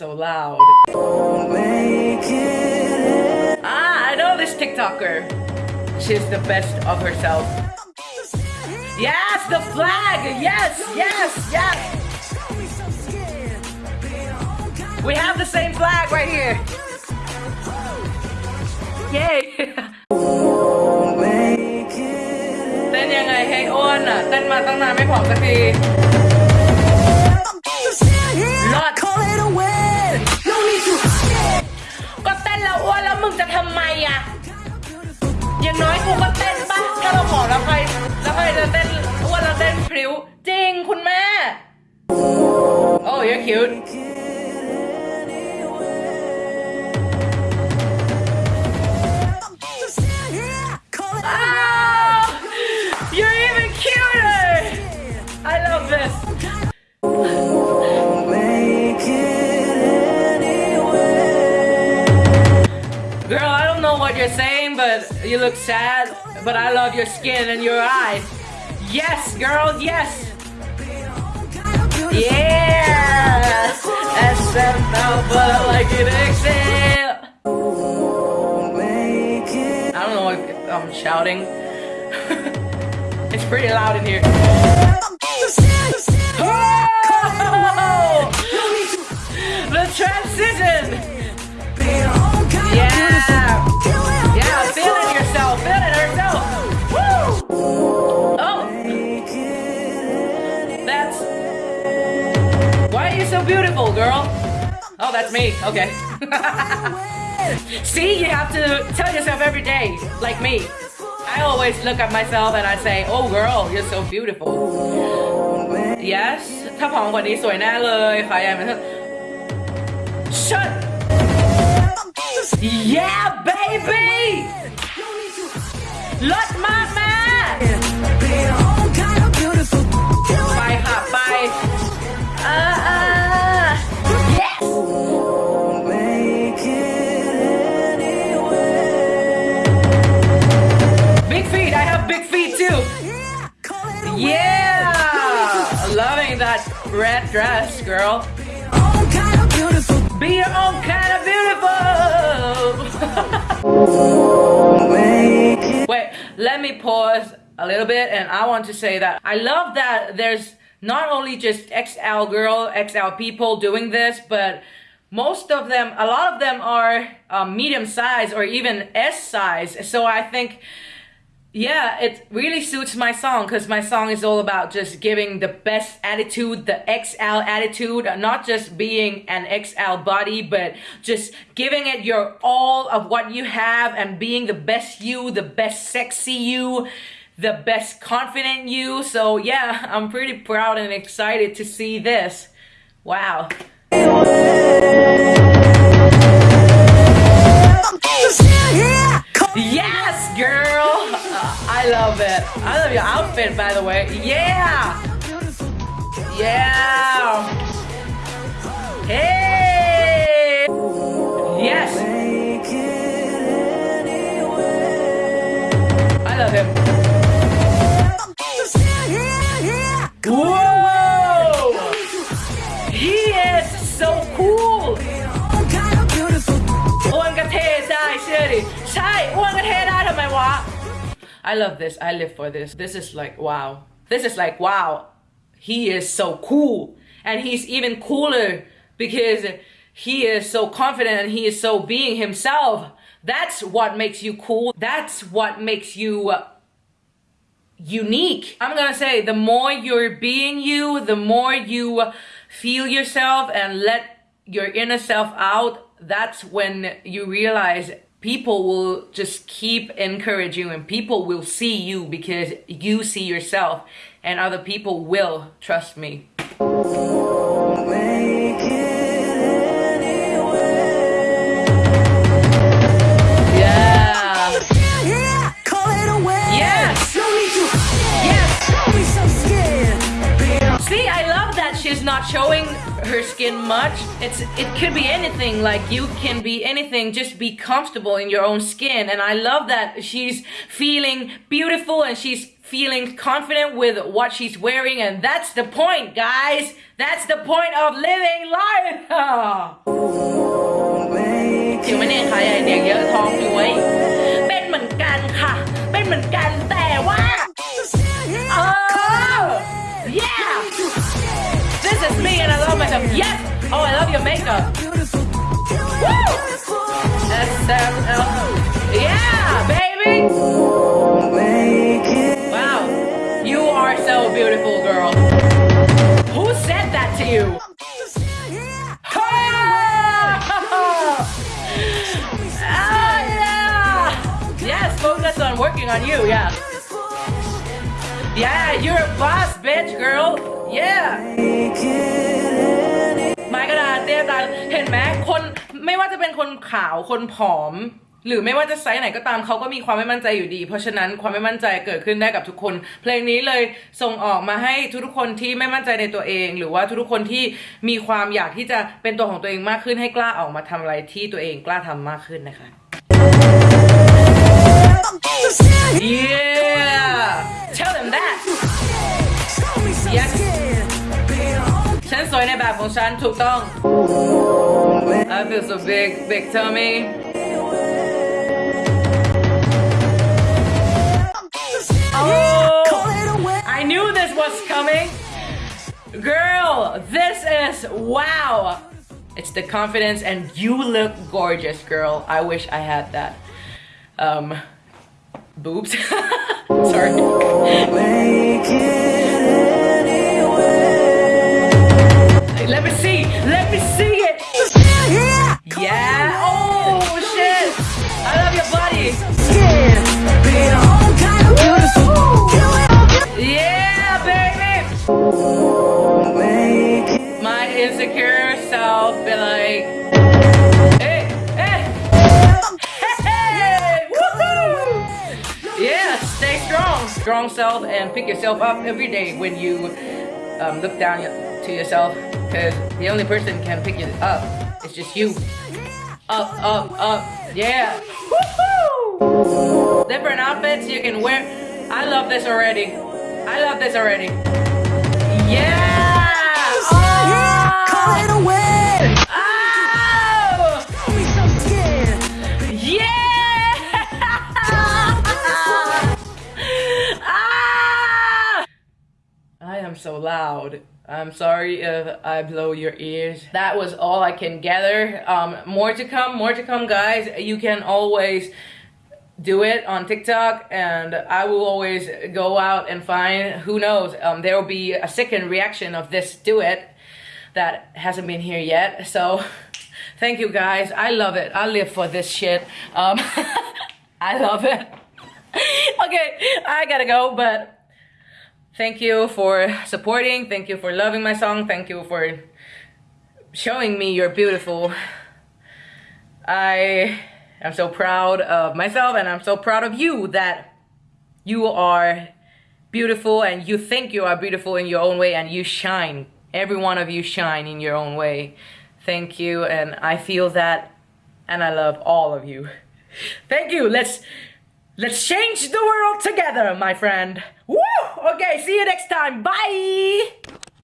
so loud. Ah, I know this TikToker. She's the best of herself. Yes, the flag! Yes, yes, yes! We have the same flag right here. Yay! เต้นยังไงให้อ้วนอ่ะ เต้นมาตั้งนานไม่ผอมสักที พริ้ว จริงคุณแม่ Oh you're cute Call it Oh, you're even cuter. I love this. Girl, I don't know what you're saying, but you look sad. But I love your skin and your eyes. Yes, girl, yes. Yeah. SM now, but I like it exhale. I don't know if I'm shouting. it's pretty loud in here. The transition! Yeah! beautiful, girl? Oh, that's me, okay. See, you have to tell yourself every day, like me. I always look at myself and I say, oh girl, you're so beautiful. Yes ถ้าผอมกว่านี้สวยแน่เลยค่ะยังไม่ Shut Yeah baby ลดมากแม่ red dress girl Be your own kind of beautiful. Wait, let me pause a little bit and I want to say that I love that there's not only just XL girl, XL people doing this, but most of them, a lot of them are um, medium size or even S size. So I think yeah, it really suits my song because my song is all about just giving the best attitude, the XL attitude, not just being an XL body, but just giving it your all of what you have and being the best you, the best sexy you, the best confident you. So yeah, I'm pretty proud and excited to see this. Wow. Yes, girl! Uh, I love it. I love your outfit, by the way. Yeah! Yeah! Hey! Yes! I love him. I love this. I live for this. This is like wow. This is like wow. He is so cool. And he's even cooler because he is so confident and he is so being himself. That's what makes you cool. That's what makes you uh, unique. I'm gonna say the more you're being you, the more you feel yourself and let your inner self out, that's when you realize people will just keep encouraging you and people will see you because you see yourself and other people will trust me. Much. It's it could be anything. Like you can be anything. Just be comfortable in your own skin. And I love that she's feeling beautiful and she's feeling confident with what she's wearing, and that's the point, guys. That's the point of living life. your makeup. Woo. SML. Yeah, baby. Wow. You are so beautiful, girl. Who said that to you? Oh, yes, focus on working on you, yeah. Yeah, you're a boss, bitch, girl. Yeah. ไม้กระดาษเตี้ยตาเห็นไหมคนไม่ว่าจะเป็นคนขาวคนผอม หรือไม่ว่าจะไซส์ไหนก็ตามเขาก็มีความไม่มั่นใจอยู่ดี เพราะฉะนั้นความไม่มั่นใจเกิดขึ้นได้กับทุกคน เพลงนี้เลยส่งออกมาให้ทุกๆคนที่ไม่มั่นใจในตัวเอง หรือว่าทุกๆคนที่มีความอยากที่จะเป็นตัวของตัวเองมากขึ้นให้กล้าออกมาทำอะไรที่ตัวเองกล้าทำมากขึ้นนะคะ Yeah tell them that Yes ฉันสวย ในแบบของฉันถูกต้อง I feel so big big tummy Oh I knew this was coming Girl this is wow It's the confidence and you look gorgeous girl I wish I had that um boobs sorry Let me see. Let me see it. Yeah. Oh shit. I love your body. Yeah baby. My insecure self be like hey hey. Hey woohoo. Yeah stay strong. Strong self and pick yourself up every day when you um, look down to yourself because the only person can pick you up is just you up up up yeah Woohoo! different outfits you can wear I love this already I love this already yeah oh! Oh! So loud. I'm sorry if I blow your ears. That was all I can gather. Um, more to come, more to come, guys. You can always do it on TikTok, and I will always go out and find. Who knows? Um, there will be a second reaction of this do it that hasn't been here yet. So, thank you guys. I love it. I live for this shit. Um, I love it. okay, I gotta go, but thank you for supporting. Thank you for loving my song. Thank you for showing me you're beautiful. I am so proud of myself and I'm so proud of you that you are beautiful and you think you are beautiful in your own way and you shine. Every one of you shine in your own way. Thank you and I feel that and I love all of you. Thank you. Let's let's change the world together, my friend. Woo! Okay, see you next time. Bye.